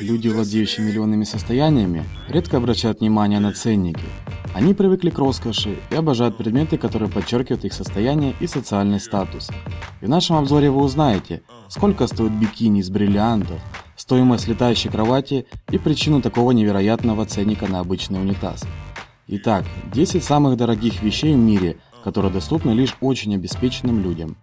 Люди, владеющие миллионными состояниями, редко обращают внимание на ценники. Они привыкли к роскоши и обожают предметы, которые подчеркивают их состояние и социальный статус. И в нашем обзоре вы узнаете, сколько стоит бикини из бриллиантов, стоимость летающей кровати и причину такого невероятного ценника на обычный унитаз. Итак, 10 самых дорогих вещей в мире, которые доступны лишь очень обеспеченным людям.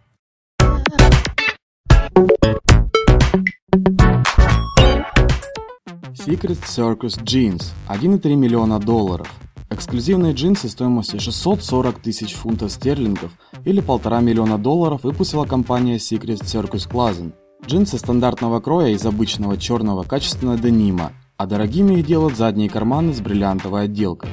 Secret Circus Jeans 1,3 миллиона долларов. Эксклюзивные джинсы стоимостью 640 тысяч фунтов стерлингов или полтора миллиона долларов выпустила компания Secret Circus Clothing. Джинсы стандартного кроя из обычного черного качественного денима, а дорогими их делают задние карманы с бриллиантовой отделкой.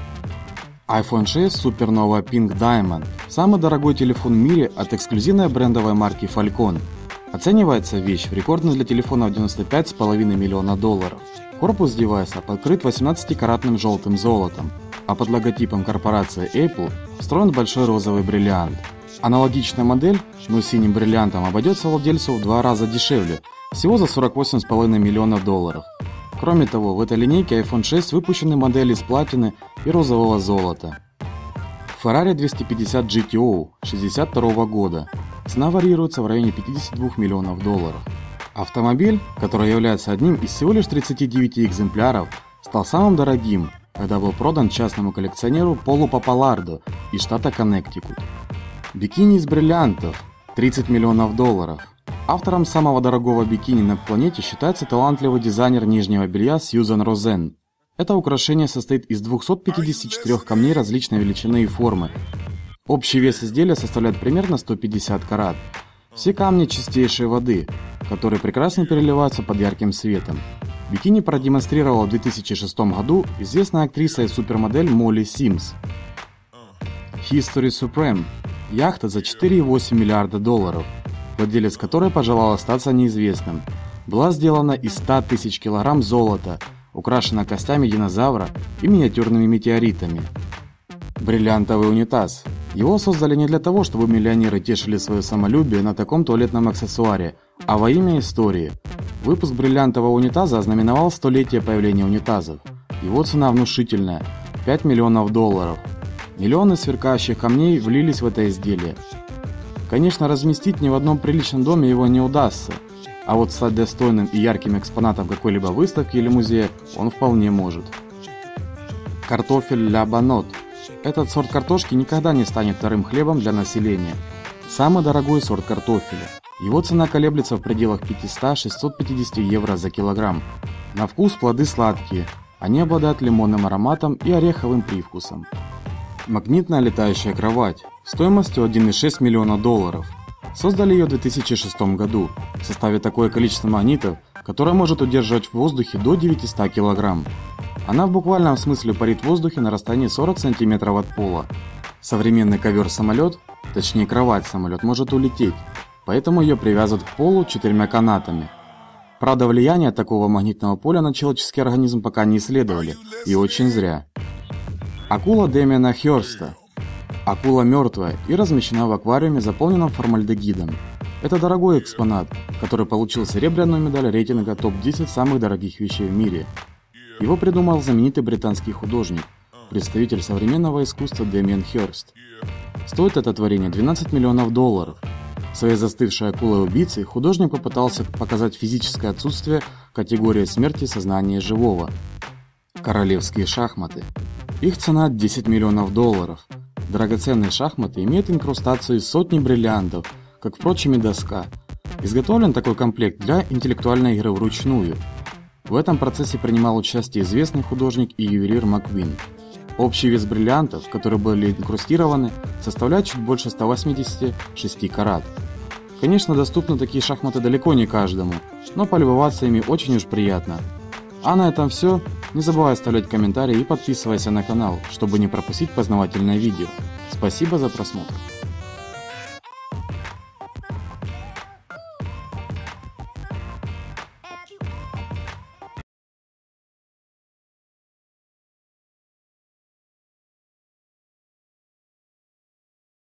iPhone 6 Supernova Pink Diamond – самый дорогой телефон в мире от эксклюзивной брендовой марки Falcon. Оценивается вещь в рекордно для телефона в 95,5 миллиона долларов. Корпус девайса покрыт 18-каратным желтым золотом, а под логотипом корпорации Apple встроен большой розовый бриллиант. Аналогичная модель, но с синим бриллиантом, обойдется владельцу в два раза дешевле, всего за 48,5 миллионов долларов. Кроме того, в этой линейке iPhone 6 выпущены модели из платины и розового золота. Ferrari 250 GTO 62 года. Цена варьируется в районе 52 миллионов долларов. Автомобиль, который является одним из всего лишь 39 экземпляров, стал самым дорогим, когда был продан частному коллекционеру Полу Папалардо из штата Коннектикут. Бикини из бриллиантов – 30 миллионов долларов. Автором самого дорогого бикини на планете считается талантливый дизайнер нижнего белья Сьюзан Розен. Это украшение состоит из 254 камней различной величины и формы. Общий вес изделия составляет примерно 150 карат. Все камни чистейшей воды, которые прекрасно переливаются под ярким светом. Бикини продемонстрировала в 2006 году известная актриса и супермодель Молли Симс. History Supreme – яхта за 4,8 миллиарда долларов, владелец которой пожелал остаться неизвестным. Была сделана из 100 тысяч килограмм золота, украшена костями динозавра и миниатюрными метеоритами. Бриллиантовый унитаз его создали не для того, чтобы миллионеры тешили свое самолюбие на таком туалетном аксессуаре, а во имя истории. Выпуск бриллиантового унитаза ознаменовал столетие появления унитазов. Его цена внушительная – 5 миллионов долларов. Миллионы сверкающих камней влились в это изделие. Конечно, разместить ни в одном приличном доме его не удастся, а вот стать достойным и ярким экспонатом какой-либо выставки или музея он вполне может. Картофель ля банот – этот сорт картошки никогда не станет вторым хлебом для населения. Самый дорогой сорт картофеля. Его цена колеблется в пределах 500-650 евро за килограмм. На вкус плоды сладкие. Они обладают лимонным ароматом и ореховым привкусом. Магнитная летающая кровать стоимостью 1,6 миллиона долларов. Создали ее в 2006 году. В составе такое количество магнитов, которое может удерживать в воздухе до 900 килограмм. Она в буквальном смысле парит в воздухе на расстоянии 40 см от пола. Современный ковер-самолет, точнее кровать-самолет, может улететь, поэтому ее привязывают к полу четырьмя канатами. Правда, влияние такого магнитного поля на человеческий организм пока не исследовали, и очень зря. Акула Дэмиана Хёрста. Акула мертвая и размещена в аквариуме, заполненном формальдегидом. Это дорогой экспонат, который получил серебряную медаль рейтинга топ-10 самых дорогих вещей в мире – его придумал знаменитый британский художник, представитель современного искусства Дэмиан Хёрст. Стоит это творение 12 миллионов долларов. Своей застывшей акулой-убийцей художник попытался показать физическое отсутствие категории смерти сознания живого. Королевские шахматы. Их цена 10 миллионов долларов. Драгоценные шахматы имеют инкрустацию из сотни бриллиантов, как, впрочем, и доска. Изготовлен такой комплект для интеллектуальной игры вручную – в этом процессе принимал участие известный художник и ювелир Маквин. Общий вес бриллиантов, которые были инкрустированы, составляет чуть больше 186 карат. Конечно, доступны такие шахматы далеко не каждому, но полюбоваться ими очень уж приятно. А на этом все. Не забывай оставлять комментарии и подписывайся на канал, чтобы не пропустить познавательное видео. Спасибо за просмотр.